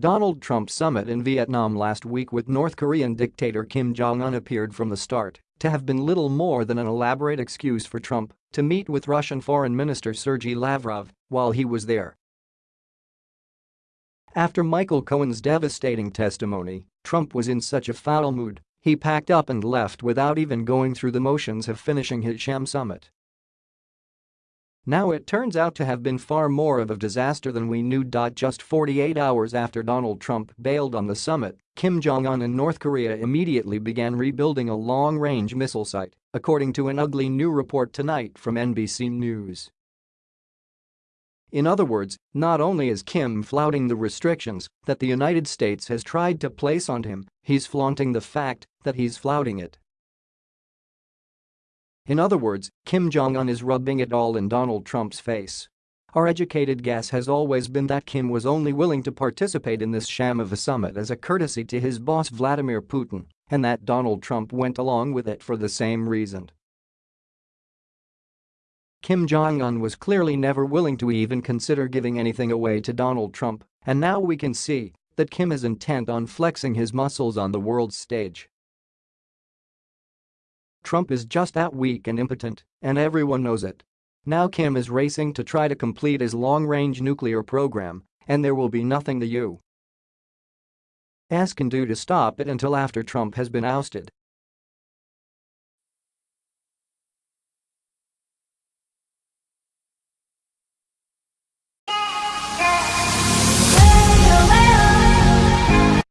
Donald Trump summit in Vietnam last week with North Korean dictator Kim Jong-un appeared from the start to have been little more than an elaborate excuse for Trump to meet with Russian Foreign Minister Sergei Lavrov while he was there. After Michael Cohen's devastating testimony, Trump was in such a foul mood, he packed up and left without even going through the motions of finishing his sham summit. Now it turns out to have been far more of a disaster than we knew. Just 48 hours after Donald Trump bailed on the summit, Kim Jong-un in North Korea immediately began rebuilding a long-range missile site, according to an ugly new report tonight from NBC News. In other words, not only is Kim flouting the restrictions that the United States has tried to place on him, he's flaunting the fact that he's flouting it. In other words, Kim Jong-un is rubbing it all in Donald Trump's face. Our educated guess has always been that Kim was only willing to participate in this sham of a summit as a courtesy to his boss Vladimir Putin, and that Donald Trump went along with it for the same reason. Kim Jong-un was clearly never willing to even consider giving anything away to Donald Trump, and now we can see that Kim is intent on flexing his muscles on the world stage. Trump is just that weak and impotent, and everyone knows it. Now Kim is racing to try to complete his long-range nuclear program, and there will be nothing the U.S. can do to stop it until after Trump has been ousted